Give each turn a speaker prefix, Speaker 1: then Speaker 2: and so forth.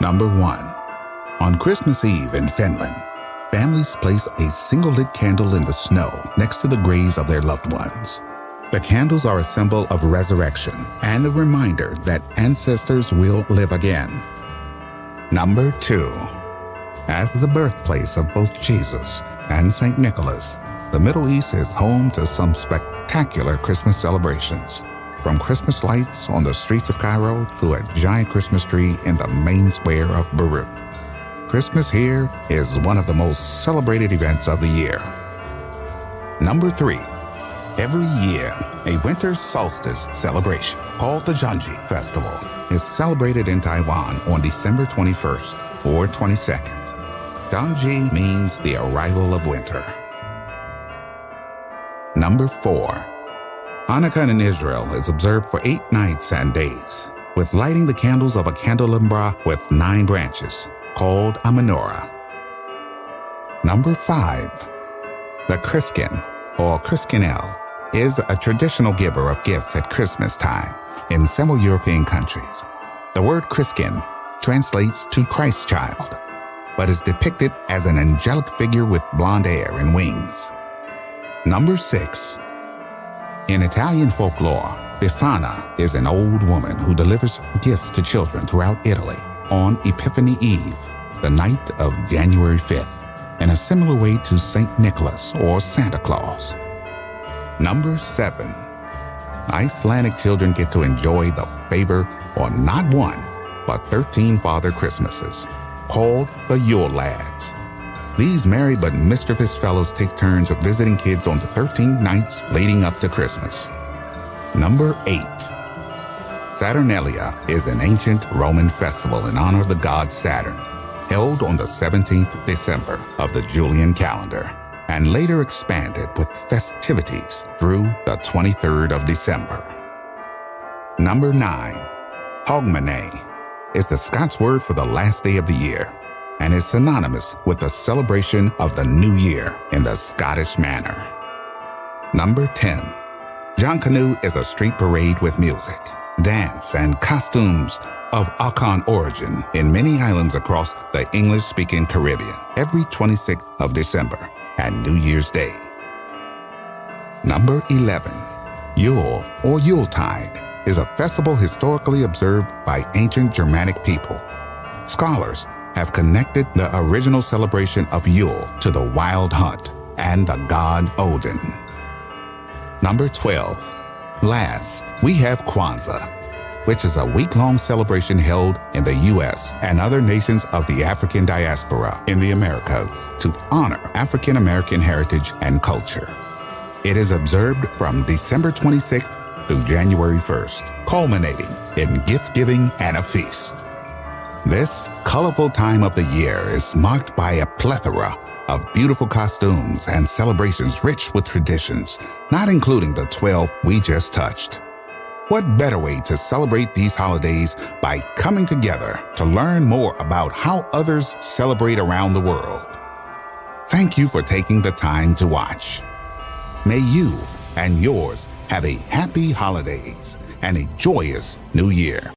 Speaker 1: Number 1. On Christmas Eve in Finland, families place a single lit candle in the snow next to the graves of their loved ones. The candles are a symbol of resurrection and a reminder that ancestors will live again. Number 2. As the birthplace of both Jesus and St. Nicholas, the Middle East is home to some spectacular Christmas celebrations. From Christmas lights on the streets of Cairo to a giant Christmas tree in the main square of Beirut. Christmas here is one of the most celebrated events of the year. Number three, every year, a winter solstice celebration called the Junji Festival is celebrated in Taiwan on December 21st or 22nd. Junji means the arrival of winter. Number four, Hanukkah in Israel is observed for eight nights and days, with lighting the candles of a candelabra with nine branches, called a menorah. Number five, the Christkind, or Christkindl, is a traditional giver of gifts at Christmas time in several European countries. The word Christkind translates to Christ child, but is depicted as an angelic figure with blonde hair and wings. Number six, in Italian folklore, Befana is an old woman who delivers gifts to children throughout Italy on Epiphany Eve, the night of January 5th, in a similar way to St. Nicholas or Santa Claus. Number 7. Icelandic children get to enjoy the favor on not one, but 13 Father Christmases, called the Yule Lads. These merry but mischievous fellows take turns of visiting kids on the 13 nights leading up to Christmas. Number 8. Saturnalia is an ancient Roman festival in honor of the god Saturn, held on the 17th December of the Julian calendar, and later expanded with festivities through the 23rd of December. Number 9. Hogmanay is the Scots word for the last day of the year and is synonymous with the celebration of the new year in the Scottish manner. Number 10. Jonkanu is a street parade with music, dance, and costumes of Akan origin in many islands across the English-speaking Caribbean every 26th of December and New Year's Day. Number 11. Yule or Yuletide is a festival historically observed by ancient Germanic people. Scholars have connected the original celebration of Yule to the wild hunt and the god Odin. Number 12. Last, we have Kwanzaa, which is a week-long celebration held in the U.S. and other nations of the African diaspora in the Americas to honor African American heritage and culture. It is observed from December 26th through January 1st, culminating in gift giving and a feast. This colorful time of the year is marked by a plethora of beautiful costumes and celebrations rich with traditions, not including the 12 we just touched. What better way to celebrate these holidays by coming together to learn more about how others celebrate around the world? Thank you for taking the time to watch. May you and yours have a happy holidays and a joyous new year.